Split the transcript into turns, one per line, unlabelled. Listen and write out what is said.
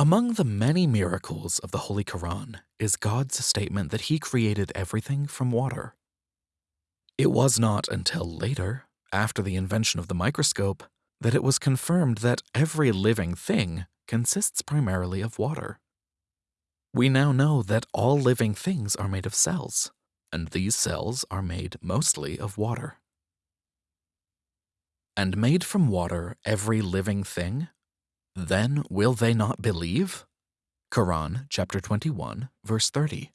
Among the many miracles of the Holy Quran is God's statement that He created everything from water. It was not until later, after the invention of the microscope, that it was confirmed that every living thing consists primarily of water. We now know that all living things are made of cells, and these cells are made mostly of water. And made from water every living thing? Then will they not believe? Quran chapter 21, verse 30.